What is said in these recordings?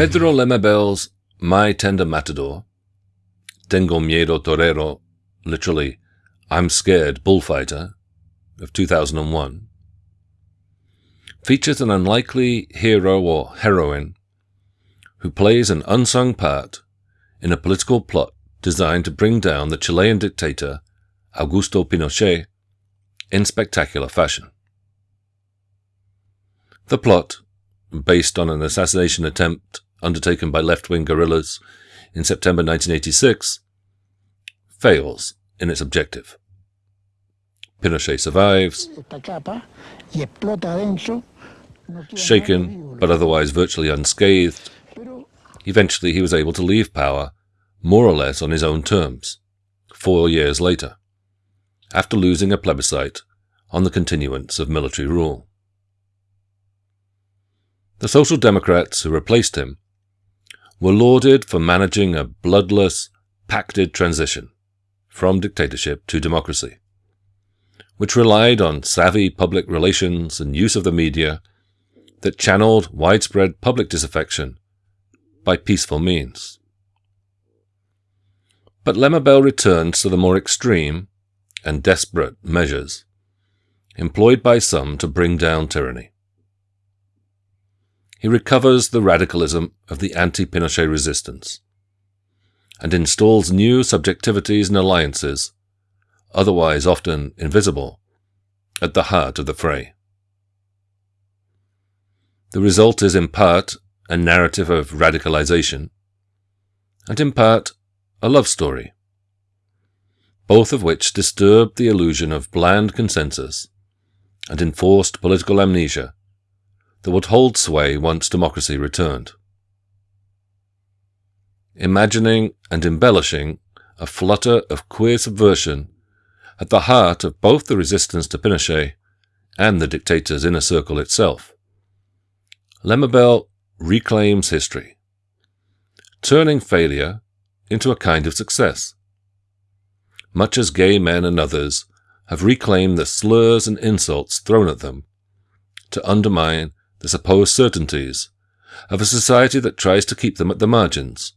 Pedro Lemebel's My Tender Matador, Tengo Miedo Torero, literally, I'm Scared Bullfighter, of 2001, features an unlikely hero or heroine who plays an unsung part in a political plot designed to bring down the Chilean dictator Augusto Pinochet in spectacular fashion. The plot, based on an assassination attempt undertaken by left-wing guerrillas in September 1986, fails in its objective. Pinochet survives, shaken but otherwise virtually unscathed. Eventually he was able to leave power more or less on his own terms, four years later, after losing a plebiscite on the continuance of military rule. The Social Democrats who replaced him were lauded for managing a bloodless, pacted transition from dictatorship to democracy, which relied on savvy public relations and use of the media that channeled widespread public disaffection by peaceful means. But Lemebel returns to the more extreme and desperate measures employed by some to bring down tyranny. He recovers the radicalism of the anti-Pinochet resistance and installs new subjectivities and alliances, otherwise often invisible, at the heart of the fray. The result is in part a narrative of radicalization, and in part a love story, both of which disturb the illusion of bland consensus and enforced political amnesia that would hold sway once democracy returned. Imagining and embellishing a flutter of queer subversion at the heart of both the resistance to Pinochet and the dictator's inner circle itself. Lemebel reclaims history, turning failure into a kind of success. Much as gay men and others have reclaimed the slurs and insults thrown at them to undermine the supposed certainties of a society that tries to keep them at the margins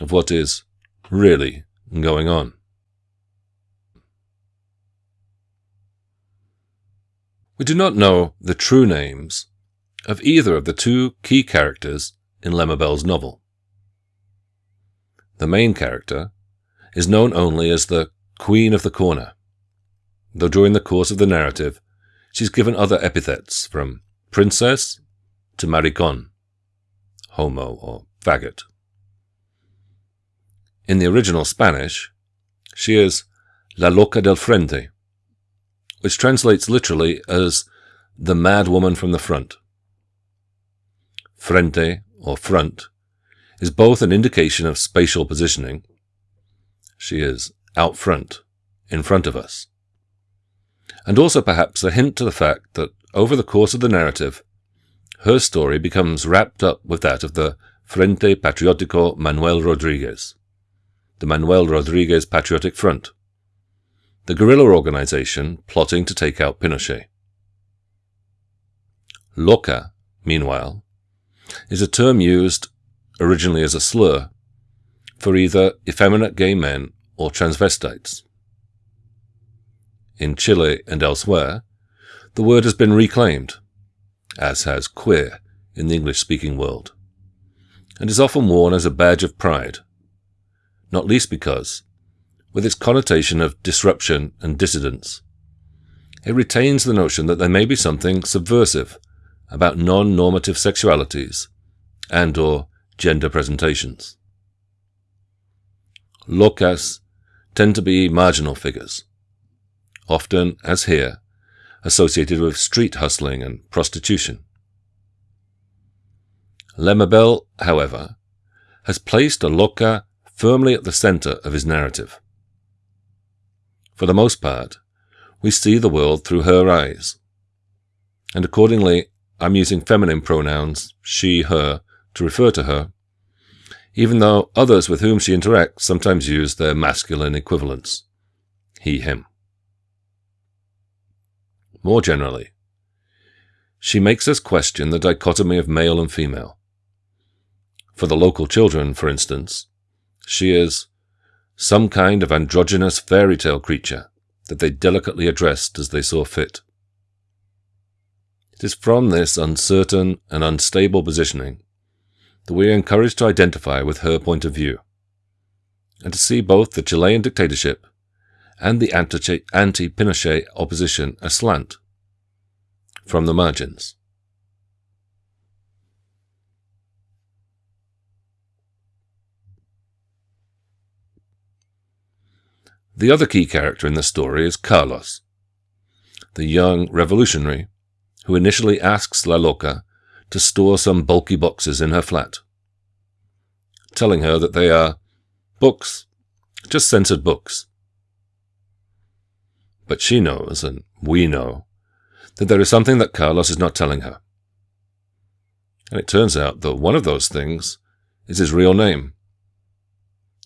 of what is really going on. We do not know the true names of either of the two key characters in Lemebel's novel. The main character is known only as the Queen of the Corner, though during the course of the narrative she's given other epithets from princess to maricon, homo or faggot. In the original Spanish, she is La Loca del Frente, which translates literally as the mad woman from the front. Frente, or front, is both an indication of spatial positioning. She is out front, in front of us. And also perhaps a hint to the fact that over the course of the narrative, her story becomes wrapped up with that of the Frente Patriótico Manuel Rodriguez, the Manuel Rodriguez Patriotic Front, the guerrilla organization plotting to take out Pinochet. Loca, meanwhile, is a term used, originally as a slur, for either effeminate gay men or transvestites. In Chile and elsewhere, the word has been reclaimed, as has queer in the English-speaking world, and is often worn as a badge of pride, not least because, with its connotation of disruption and dissidence. It retains the notion that there may be something subversive about non-normative sexualities and or gender presentations. Locas tend to be marginal figures, often, as here, associated with street hustling and prostitution. Lemebel, however, has placed a loca firmly at the center of his narrative. For the most part, we see the world through her eyes. And accordingly, I'm using feminine pronouns, she, her, to refer to her, even though others with whom she interacts sometimes use their masculine equivalents, he, him. More generally, she makes us question the dichotomy of male and female, For the local children, for instance, she is some kind of androgynous fairy tale creature that they delicately addressed as they saw fit. It is from this uncertain and unstable positioning that we are encouraged to identify with her point of view, and to see both the Chilean dictatorship and the anti-Pinochet opposition aslant, from the margins. The other key character in the story is Carlos, the young revolutionary who initially asks La Loca to store some bulky boxes in her flat, telling her that they are books, just censored books. But she knows, and we know, that there is something that Carlos is not telling her. And it turns out that one of those things is his real name.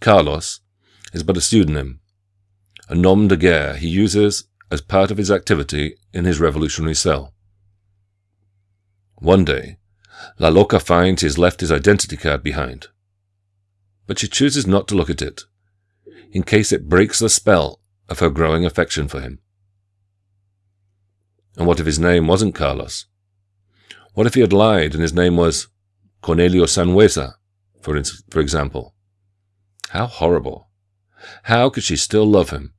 Carlos is but a pseudonym, a nom de guerre he uses as part of his activity in his revolutionary cell. One day, La Loca finds he has left his identity card behind. But she chooses not to look at it, in case it breaks the spell of her growing affection for him. And what if his name wasn't Carlos? What if he had lied and his name was Cornelio Sanhueza, for, instance for example? How horrible. How could she still love him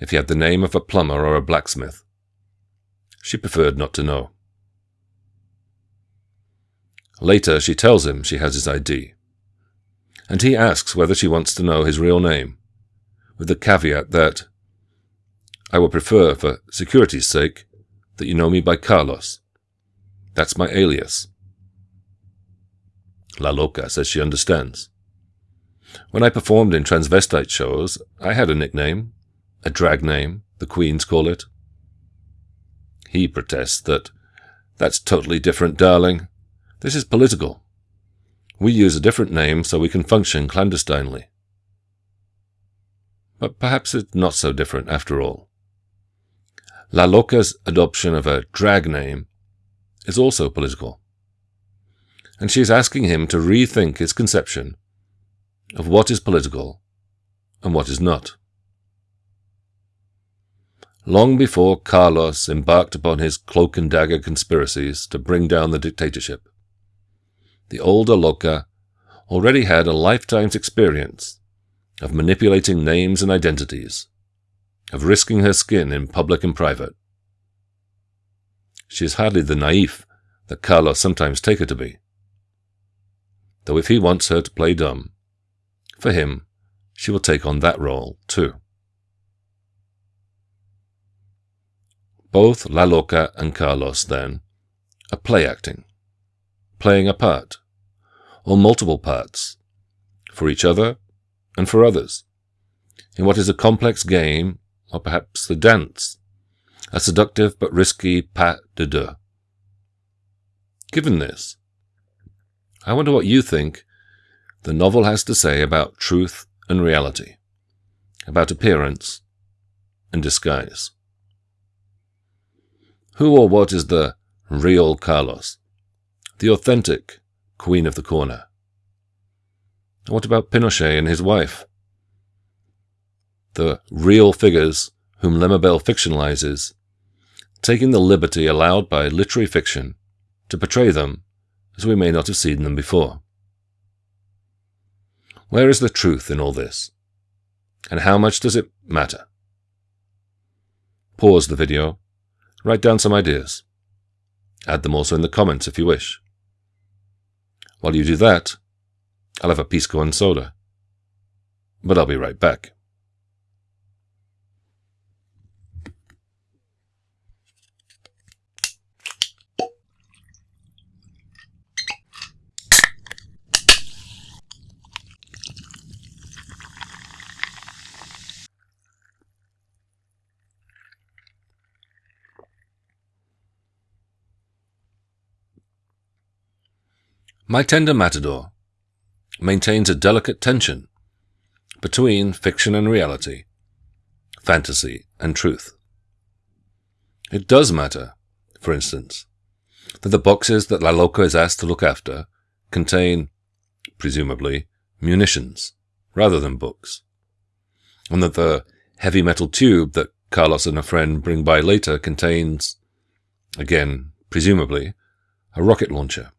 if he had the name of a plumber or a blacksmith? She preferred not to know. Later, she tells him she has his ID. And he asks whether she wants to know his real name, with the caveat that, I would prefer, for security's sake, that you know me by Carlos. That's my alias. La Loca says she understands. When I performed in transvestite shows, I had a nickname, a drag name, the queens call it. He protests that, that's totally different, darling. This is political. We use a different name so we can function clandestinely. But perhaps it's not so different after all. La Loca's adoption of a drag name is also political. And she is asking him to rethink his conception of what is political and what is not. Long before Carlos embarked upon his cloak and dagger conspiracies to bring down the dictatorship, the older Loca already had a lifetime's experience of manipulating names and identities, of risking her skin in public and private. She is hardly the naif that Carlos sometimes take her to be. Though if he wants her to play dumb, for him, she will take on that role too. Both La Loca and Carlos, then, are play acting playing a part, or multiple parts, for each other and for others, in what is a complex game, or perhaps the dance, a seductive but risky pas de deux. Given this, I wonder what you think the novel has to say about truth and reality, about appearance and disguise. Who or what is the real Carlos? the authentic Queen of the Corner. What about Pinochet and his wife? The real figures whom Lemebel fictionalizes, taking the liberty allowed by literary fiction to portray them as we may not have seen them before. Where is the truth in all this? And how much does it matter? Pause the video, write down some ideas. Add them also in the comments if you wish. While you do that, I'll have a pisco and soda. But I'll be right back. My Tender Matador maintains a delicate tension between fiction and reality, fantasy and truth. It does matter, for instance, that the boxes that La Loca is asked to look after contain presumably, munitions, rather than books, and that the heavy metal tube that Carlos and a friend bring by later contains, again, presumably, a rocket launcher.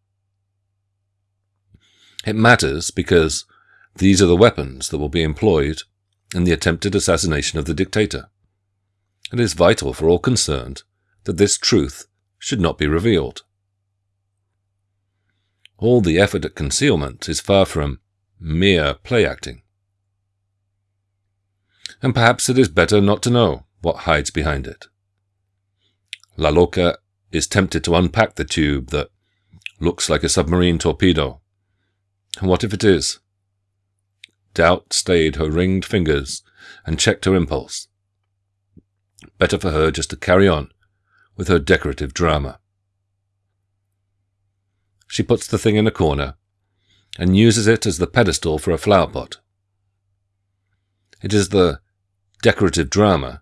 It matters because these are the weapons that will be employed in the attempted assassination of the dictator. It is vital for all concerned that this truth should not be revealed. All the effort at concealment is far from mere play acting. And perhaps it is better not to know what hides behind it. La Loca is tempted to unpack the tube that looks like a submarine torpedo. And what if it is? Doubt stayed her ringed fingers and checked her impulse. Better for her just to carry on with her decorative drama. She puts the thing in a corner and uses it as the pedestal for a flower pot. It is the decorative drama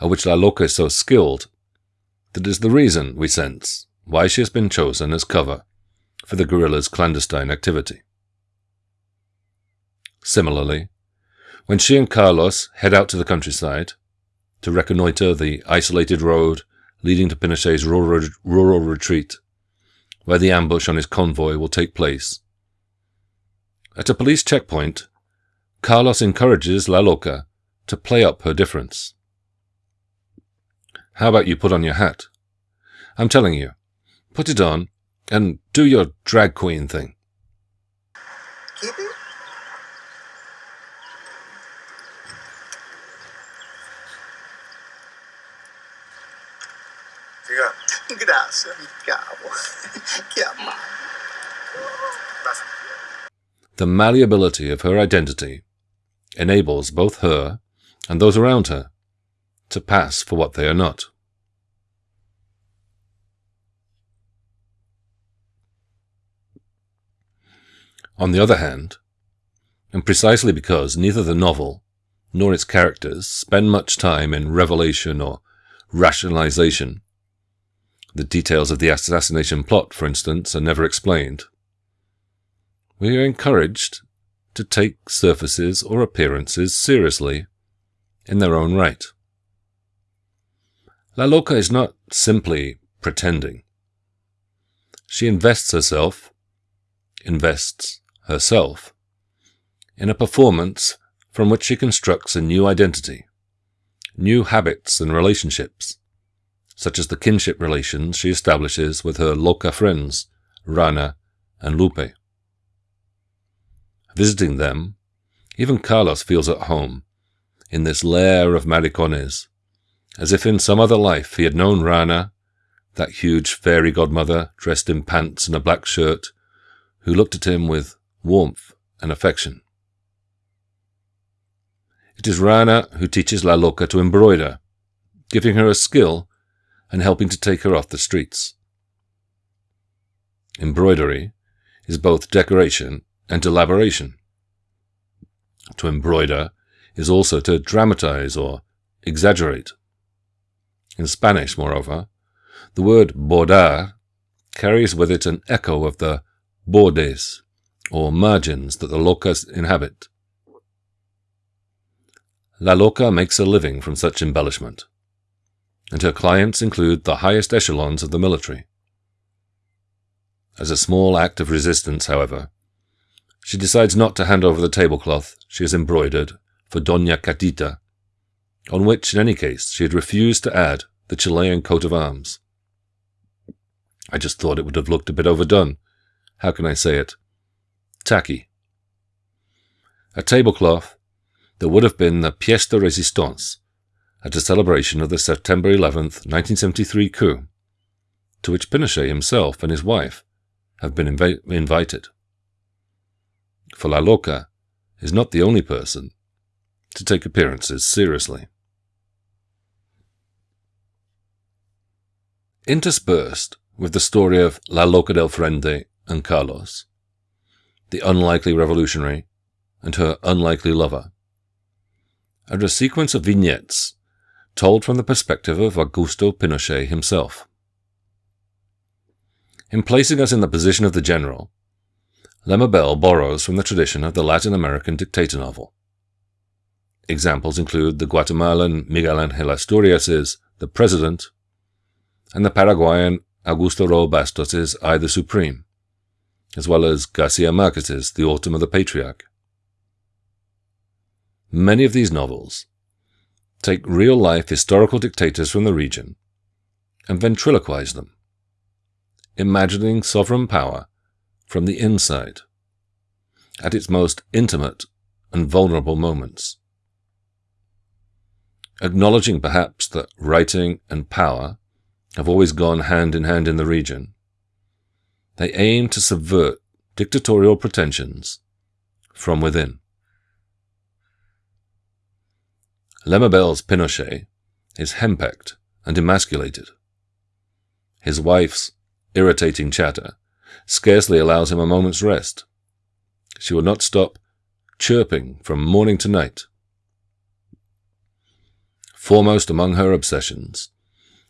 at which La Loca is so skilled that is the reason, we sense, why she has been chosen as cover for the guerrilla's clandestine activity. Similarly, when she and Carlos head out to the countryside to reconnoiter the isolated road leading to Pinochet's rural, rural retreat, where the ambush on his convoy will take place. At a police checkpoint, Carlos encourages La Loca to play up her difference. How about you put on your hat? I'm telling you, put it on and do your drag queen thing. Keep it? Grazie, mi cavo. che The malleability of her identity enables both her and those around her to pass for what they are not. On the other hand, and precisely because neither the novel nor its characters spend much time in revelation or rationalization, the details of the assassination plot, for instance, are never explained. We are encouraged to take surfaces or appearances seriously in their own right. La Loca is not simply pretending. She invests herself, invests herself, in a performance from which she constructs a new identity, new habits and relationships, such as the kinship relations she establishes with her Loca friends, Rana and Lupe. Visiting them, even Carlos feels at home in this lair of maricones, as if in some other life he had known Rana, that huge fairy godmother dressed in pants and a black shirt, who looked at him with warmth and affection. It is Rana who teaches La Loca to embroider, giving her a skill and helping to take her off the streets. Embroidery is both decoration and elaboration. To embroider is also to dramatize or exaggerate. In Spanish, moreover, the word bordar carries with it an echo of the bordes, or margins that the locas inhabit. La Loca makes a living from such embellishment and her clients include the highest echelons of the military. As a small act of resistance, however, she decides not to hand over the tablecloth she has embroidered for Dona Catita, on which, in any case, she had refused to add the Chilean coat of arms. I just thought it would have looked a bit overdone. How can I say it? Tacky. A tablecloth that would have been the pièce de résistance at a celebration of the September 11, 1973 coup, to which Pinochet himself and his wife have been inv- invited. For La Loca is not the only person to take appearances seriously. Interspersed with the story of La Loca del Frente and Carlos, the unlikely revolutionary and her unlikely lover, are a sequence of vignettes told from the perspective of Augusto Pinochet himself. In placing us in the position of the general, Lemebel borrows from the tradition of the Latin American dictator novel. Examples include the Guatemalan Miguel Angel Asturias's The President and the Paraguayan Augusto Roa Bastos's I the Supreme, as well as Garcia Marquez's The Autumn of the Patriarch. Many of these novels take real-life historical dictators from the region and ventriloquize them, imagining sovereign power from the inside, at its most intimate and vulnerable moments. Acknowledging perhaps that writing and power have always gone hand in hand in the region, they aim to subvert dictatorial pretensions from within. Lemebel's Pinochet is henpecked and emasculated. His wife's irritating chatter scarcely allows him a moment's rest. She will not stop chirping from morning to night. Foremost among her obsessions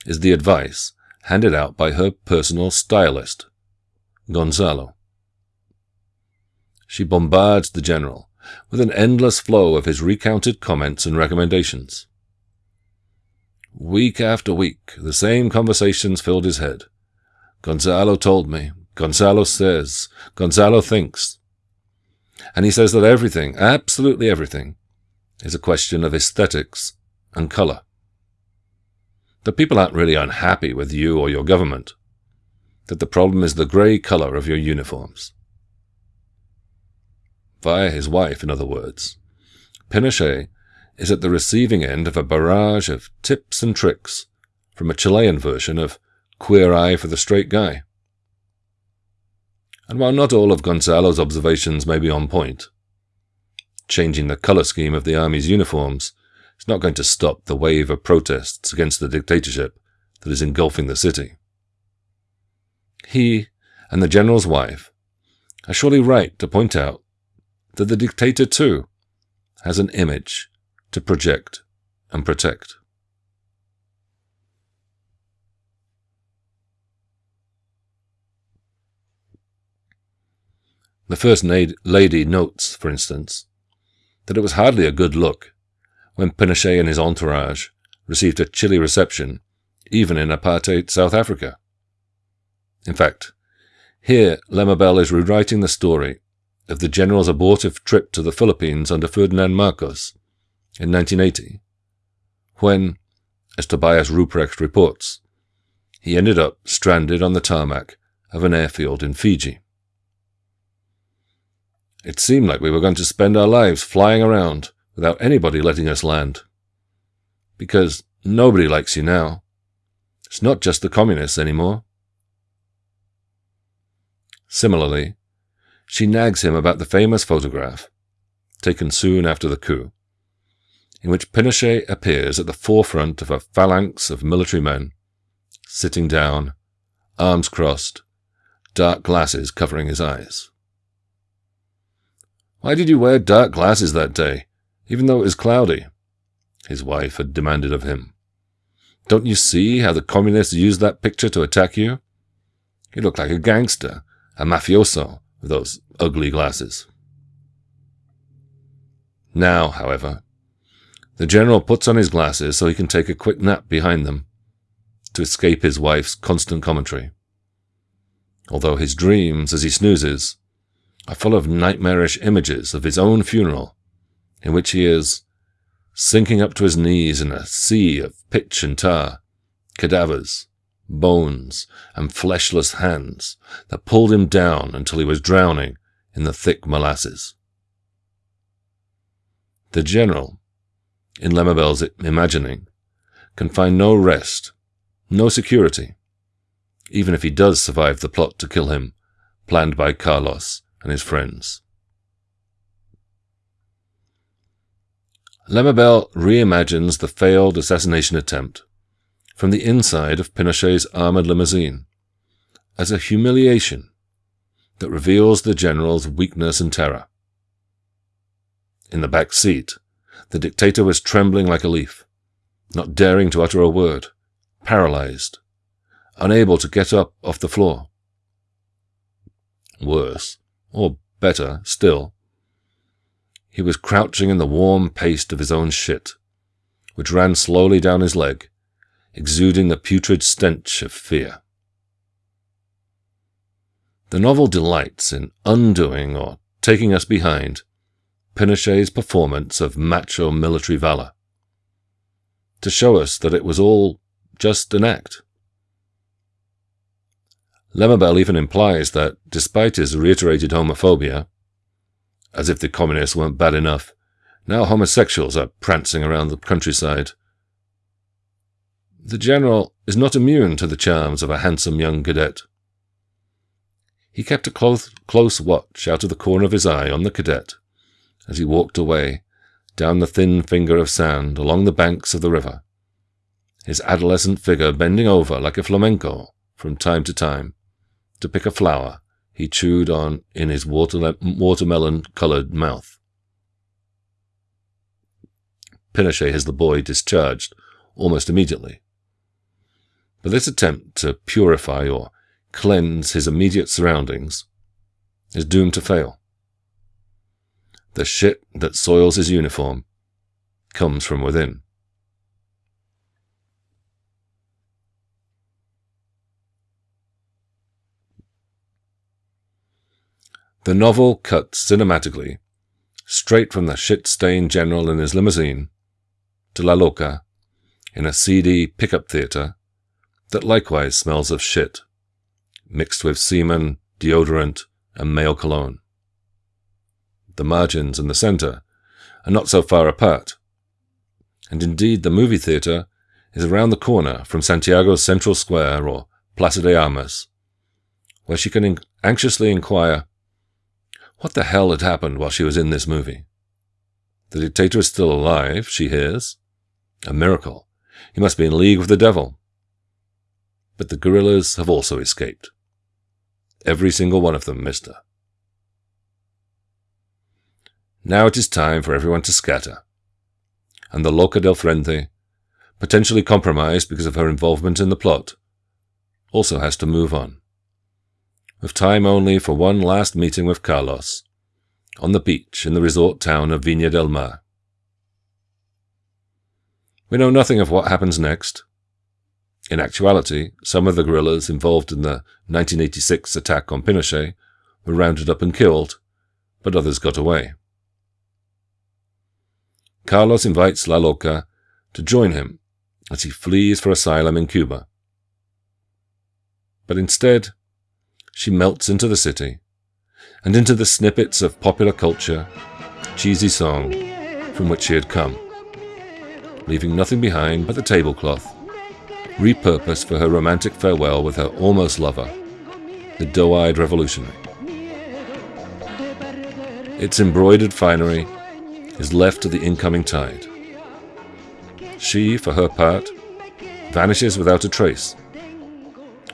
is the advice handed out by her personal stylist, Gonzalo. She bombards the general with an endless flow of his recounted comments and recommendations. Week after week, the same conversations filled his head. Gonzalo told me, Gonzalo says, Gonzalo thinks. And he says that everything, absolutely everything, is a question of aesthetics and color. That people aren't really unhappy with you or your government. That the problem is the grey color of your uniforms. Via his wife, in other words, Pinochet is at the receiving end of a barrage of tips and tricks from a Chilean version of Queer Eye for the Straight Guy. And while not all of Gonzalo's observations may be on point, changing the color scheme of the army's uniforms is not going to stop the wave of protests against the dictatorship that is engulfing the city. He and the general's wife are surely right to point out that the dictator, too, has an image to project and protect. The First Lady notes, for instance, that it was hardly a good look when Pinochet and his entourage received a chilly reception, even in apartheid South Africa. In fact, here Lemebel is rewriting the story of the general's abortive trip to the Philippines under Ferdinand Marcos in 1980, when, as Tobias Rupprecht reports, he ended up stranded on the tarmac of an airfield in Fiji. It seemed like we were going to spend our lives flying around without anybody letting us land. Because nobody likes you now. It's not just the communists anymore. Similarly, she nags him about the famous photograph, taken soon after the coup, in which Pinochet appears at the forefront of a phalanx of military men, sitting down, arms crossed, dark glasses covering his eyes. Why did you wear dark glasses that day, even though it was cloudy? His wife had demanded of him. Don't you see how the communists used that picture to attack you? You look like a gangster, a mafioso, those ugly glasses. Now, however, the general puts on his glasses so he can take a quick nap behind them to escape his wife's constant commentary. Although his dreams, as he snoozes, are full of nightmarish images of his own funeral, in which he is sinking up to his knees in a sea of pitch and tar, cadavers, bones, and fleshless hands that pulled him down until he was drowning in the thick molasses. The general, in Lemebel's imagining, can find no rest, no security, even if he does survive the plot to kill him, planned by Carlos and his friends. Lemebel reimagines the failed assassination attempt from the inside of Pinochet's armored limousine as a humiliation that reveals the general's weakness and terror. In the back seat, the dictator was trembling like a leaf, not daring to utter a word, paralyzed, unable to get up off the floor. Worse, or better still, he was crouching in the warm paste of his own shit, which ran slowly down his leg, exuding the putrid stench of fear. The novel delights in undoing or taking us behind Pinochet's performance of macho military valor, to show us that it was all just an act. Lemebel even implies that, despite his reiterated homophobia, as if the communists weren't bad enough, now homosexuals are prancing around the countryside. The general is not immune to the charms of a handsome young cadet. He kept a close, close watch out of the corner of his eye on the cadet as he walked away down the thin finger of sand along the banks of the river, his adolescent figure bending over like a flamenco from time to time to pick a flower he chewed on in his water, watermelon-colored mouth. Pinochet has the boy discharged almost immediately. But this attempt to purify or cleanse his immediate surroundings is doomed to fail. The shit that soils his uniform comes from within. The novel cuts cinematically, straight from the shit-stained general in his limousine, to La Loca, in a seedy pickup theatre that likewise smells of shit, mixed with semen, deodorant, and male cologne. The margins and the center are not so far apart, and indeed the movie theatre is around the corner from Santiago's Central Square or Plaza de Armas, where she can anxiously inquire what the hell had happened while she was in this movie? The dictator is still alive, she hears. A miracle. He must be in league with the devil. But the guerrillas have also escaped. Every single one of them, mister. Now it is time for everyone to scatter. And the Loca del Frente, potentially compromised because of her involvement in the plot, also has to move on with time only for one last meeting with Carlos, on the beach in the resort town of Viña del Mar. We know nothing of what happens next. In actuality, some of the guerrillas involved in the 1986 attack on Pinochet were rounded up and killed, but others got away. Carlos invites La Loca to join him as he flees for asylum in Cuba. But instead, she melts into the city and into the snippets of popular culture, cheesy song from which she had come, leaving nothing behind but the tablecloth, repurposed for her romantic farewell with her almost lover, the doe-eyed revolutionary. Its embroidered finery is left to the incoming tide. She, for her part, vanishes without a trace.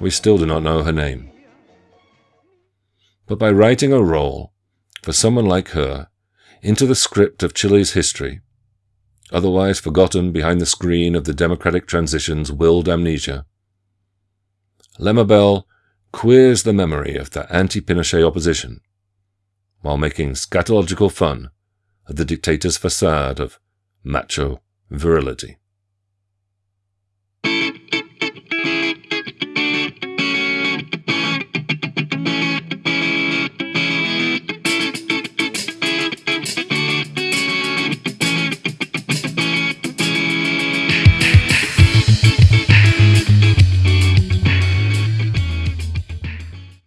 We still do not know her name but by writing a role for someone like her into the script of Chile's history, otherwise forgotten behind the screen of the democratic transition's willed amnesia. Lemebel queers the memory of the anti-Pinochet opposition, while making scatological fun of the dictator's facade of macho virility.